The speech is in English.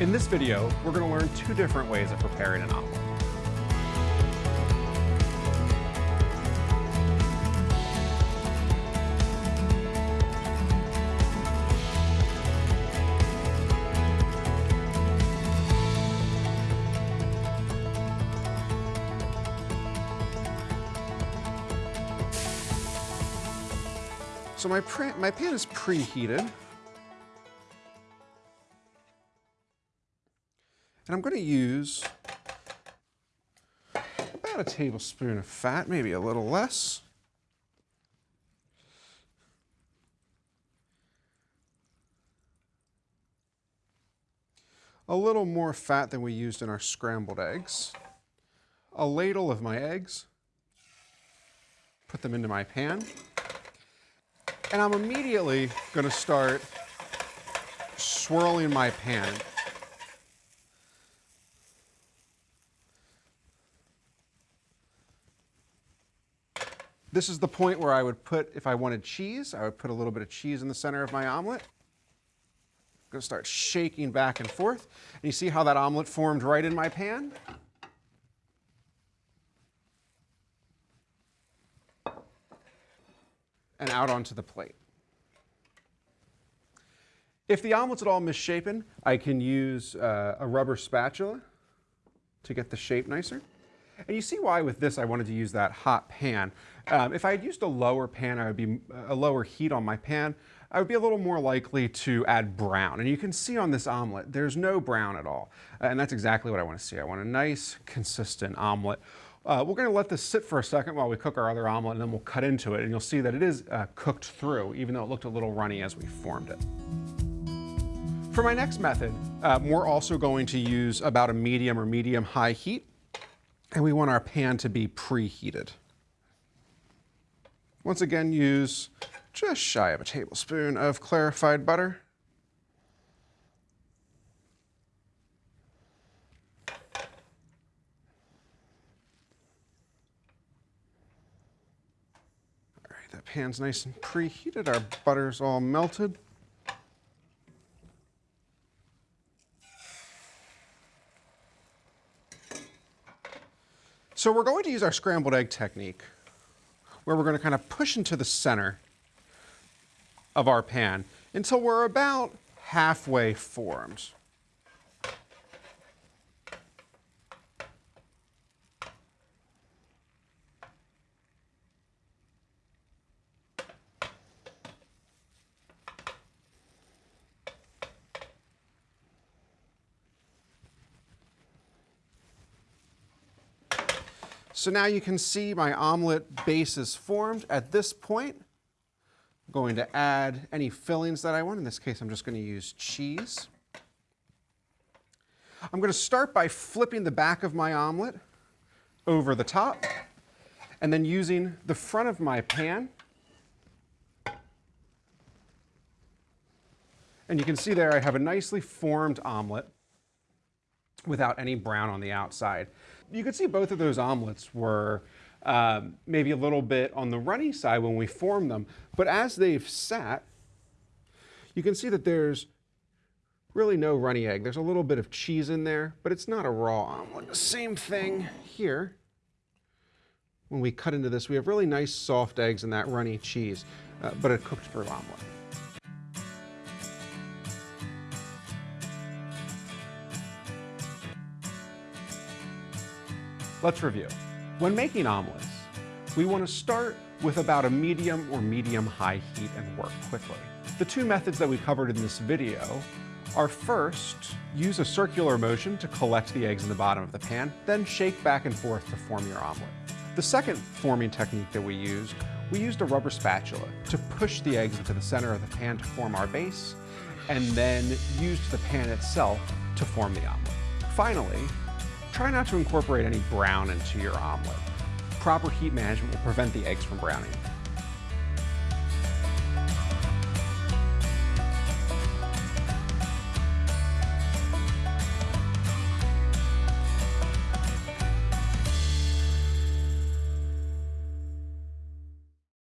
In this video, we're going to learn two different ways of preparing an omelet. So my, my pan is preheated. And I'm going to use about a tablespoon of fat, maybe a little less. A little more fat than we used in our scrambled eggs. A ladle of my eggs. Put them into my pan. And I'm immediately going to start swirling my pan. This is the point where I would put, if I wanted cheese, I would put a little bit of cheese in the center of my omelet. I'm to start shaking back and forth. And you see how that omelet formed right in my pan? And out onto the plate. If the omelet's at all misshapen, I can use uh, a rubber spatula to get the shape nicer. And you see why with this I wanted to use that hot pan. Um, if I had used a lower pan, I would be a lower heat on my pan, I would be a little more likely to add brown. And you can see on this omelet, there's no brown at all. and that's exactly what I want to see. I want a nice, consistent omelet. Uh, we're going to let this sit for a second while we cook our other omelet, and then we'll cut into it. And you'll see that it is uh, cooked through, even though it looked a little runny as we formed it. For my next method, uh, we're also going to use about a medium or medium high heat. And we want our pan to be preheated. Once again, use just shy of a tablespoon of clarified butter. All right, that pan's nice and preheated. Our butter's all melted. So we're going to use our scrambled egg technique where we're going to kind of push into the center of our pan until we're about halfway formed. So now you can see my omelet base is formed. At this point, I'm going to add any fillings that I want. In this case, I'm just going to use cheese. I'm going to start by flipping the back of my omelet over the top and then using the front of my pan. And you can see there I have a nicely formed omelet without any brown on the outside you could see both of those omelets were um, maybe a little bit on the runny side when we formed them, but as they've sat, you can see that there's really no runny egg. There's a little bit of cheese in there, but it's not a raw omelet. Same thing here. When we cut into this, we have really nice soft eggs and that runny cheese, uh, but a cooked through omelet. Let's review. When making omelets, we want to start with about a medium or medium-high heat and work quickly. The two methods that we covered in this video are first, use a circular motion to collect the eggs in the bottom of the pan, then shake back and forth to form your omelet. The second forming technique that we used, we used a rubber spatula to push the eggs into the center of the pan to form our base, and then used the pan itself to form the omelet. Finally, Try not to incorporate any brown into your omelet. Proper heat management will prevent the eggs from browning.